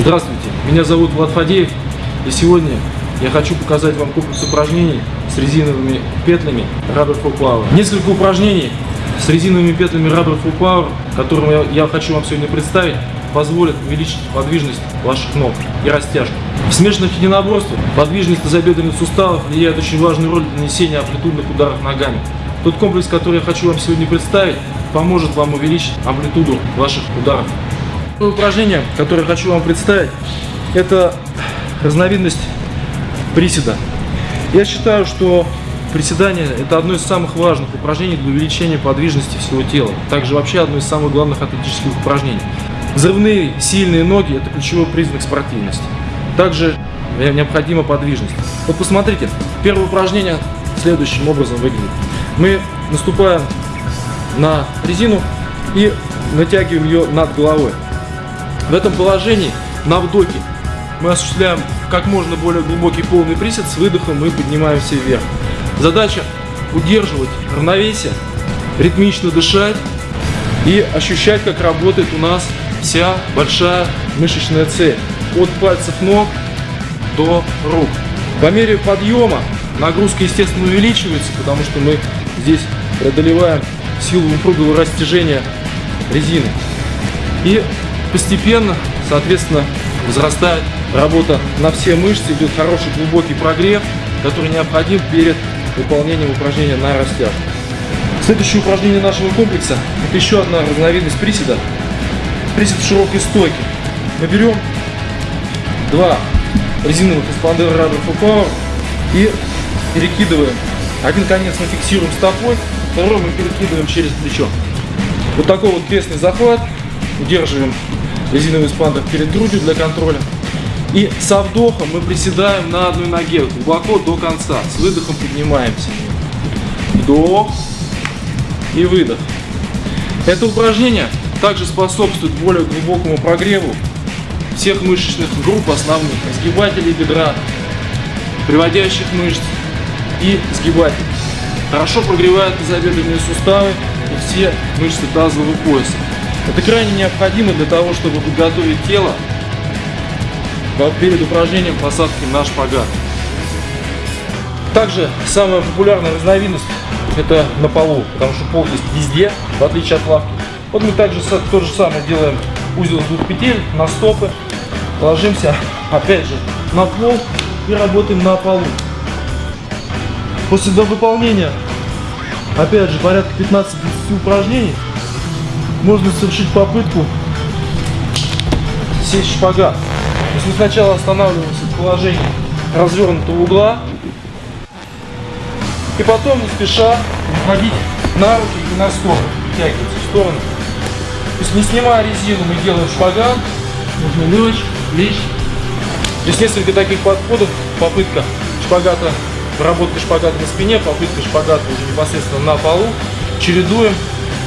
Здравствуйте, меня зовут Влад Фадеев, и сегодня я хочу показать вам комплекс упражнений с резиновыми петлями Rubber Full Power. Несколько упражнений с резиновыми петлями Rubber Full Power, которые я, я хочу вам сегодня представить, позволят увеличить подвижность ваших ног и растяжку. В смешанных единоборствах подвижность тазобедренных суставов влияет очень важную роль для нанесения амплитудных ударов ногами. Тот комплекс, который я хочу вам сегодня представить, поможет вам увеличить амплитуду ваших ударов. Упражнение, которое хочу вам представить, это разновидность приседа. Я считаю, что приседание это одно из самых важных упражнений для увеличения подвижности всего тела. Также вообще одно из самых главных атлетических упражнений. Взрывные, сильные ноги – это ключевой признак спортивности. Также необходима подвижность. Вот посмотрите, первое упражнение следующим образом выглядит. Мы наступаем на резину и натягиваем ее над головой. В этом положении на вдохе мы осуществляем как можно более глубокий полный присед, с выдохом мы поднимаемся вверх. Задача удерживать равновесие, ритмично дышать и ощущать, как работает у нас вся большая мышечная цель. От пальцев ног до рук. По мере подъема нагрузка, естественно, увеличивается, потому что мы здесь преодолеваем силу упругого растяжения резины. И постепенно, соответственно, возрастает работа на все мышцы, идет хороший глубокий прогрев, который необходим перед выполнением упражнения на растяжку. Следующее упражнение нашего комплекса – это еще одна разновидность приседа. Присед в широкой стойке. Мы берем два резиновых эспандера Rubber Power и перекидываем. Один конец мы фиксируем стопой, второй мы перекидываем через плечо. Вот такой вот крестный захват. Удерживаем резиновый эспандер перед грудью для контроля. И со вдохом мы приседаем на одной ноге глубоко до конца. С выдохом поднимаемся. Вдох и выдох. Это упражнение также способствует более глубокому прогреву всех мышечных групп основных, сгибателей бедра, приводящих мышц и сгибателей. Хорошо прогревает тазобедренные суставы и все мышцы тазового пояса. Это крайне необходимо для того, чтобы подготовить тело перед упражнением посадки на шпагат. Также самая популярная разновидность это на полу, потому что пол есть везде, в отличие от лавки. Вот мы также то же самое делаем узел двух петель на стопы, ложимся опять же на пол и работаем на полу. После выполнения опять же порядка 15-20 упражнений можно совершить попытку сесть шпагат. То есть мы сначала останавливаемся в положении развернутого угла и потом не спеша выходить на руки и на сторону, вытягиваться в сторону. То есть не снимая резину, мы делаем шпагат, нужно лечь, лечь. Здесь несколько таких подходов, попытка шпагата, проработка шпагата на спине, попытка шпагата уже непосредственно на полу, чередуем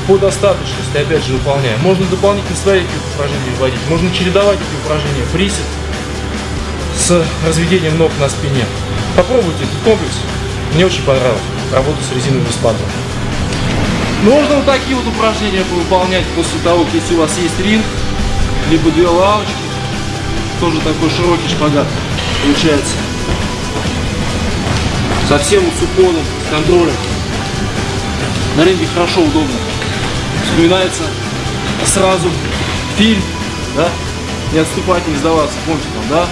по достаточности, опять же, выполняем. Можно дополнительно свои упражнения вводить, можно чередовать эти упражнения, присед с разведением ног на спине. Попробуйте этот комплекс, мне очень понравилось, работа с резиновым спадом. Можно вот такие вот упражнения выполнять после того, если у вас есть ринг, либо две лавочки, тоже такой широкий шпагат получается. Совсем с уклоном, с контролем. На ринге хорошо, удобно. Вспоминается сразу фильм, да? Не отступать, не сдаваться, помните там, да?